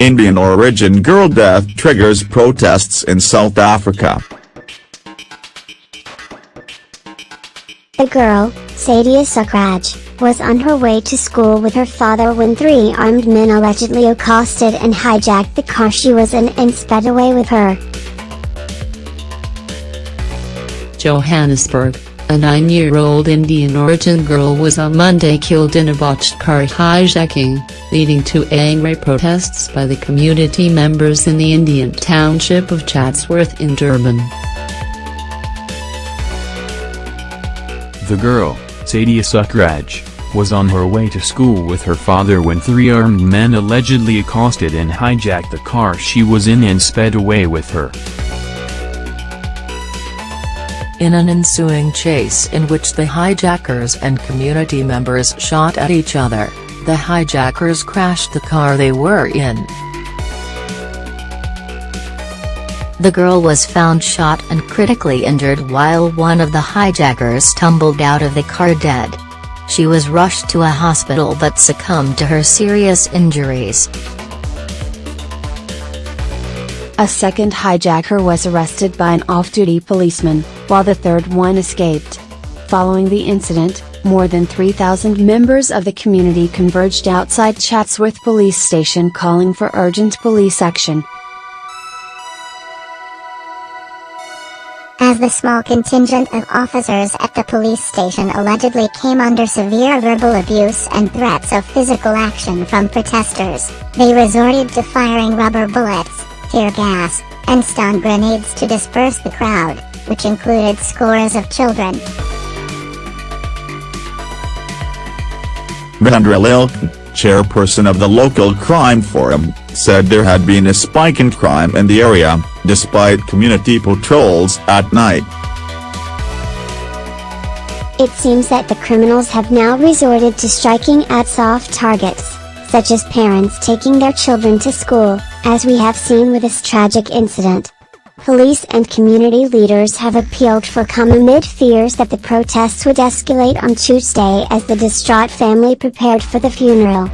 Indian origin girl death triggers protests in South Africa. The girl, Sadia Sukhraj, was on her way to school with her father when three armed men allegedly accosted and hijacked the car she was in and sped away with her. Johannesburg, a nine-year-old Indian origin girl was on Monday killed in a botched car hijacking, leading to angry protests by the community members in the Indian township of Chatsworth in Durban. The girl, Sadia Sukhraj, was on her way to school with her father when three armed men allegedly accosted and hijacked the car she was in and sped away with her. In an ensuing chase in which the hijackers and community members shot at each other, the hijackers crashed the car they were in. The girl was found shot and critically injured while one of the hijackers tumbled out of the car dead. She was rushed to a hospital but succumbed to her serious injuries. A second hijacker was arrested by an off-duty policeman, while the third one escaped. Following the incident, more than 3,000 members of the community converged outside Chatsworth Police Station calling for urgent police action. as the small contingent of officers at the police station allegedly came under severe verbal abuse and threats of physical action from protesters, they resorted to firing rubber bullets, tear gas, and stun grenades to disperse the crowd, which included scores of children. Vendra Lilk, chairperson of the local crime forum, said there had been a spike in crime in the area, despite community patrols at night. It seems that the criminals have now resorted to striking at soft targets, such as parents taking their children to school, as we have seen with this tragic incident. Police and community leaders have appealed for calm amid fears that the protests would escalate on Tuesday as the distraught family prepared for the funeral.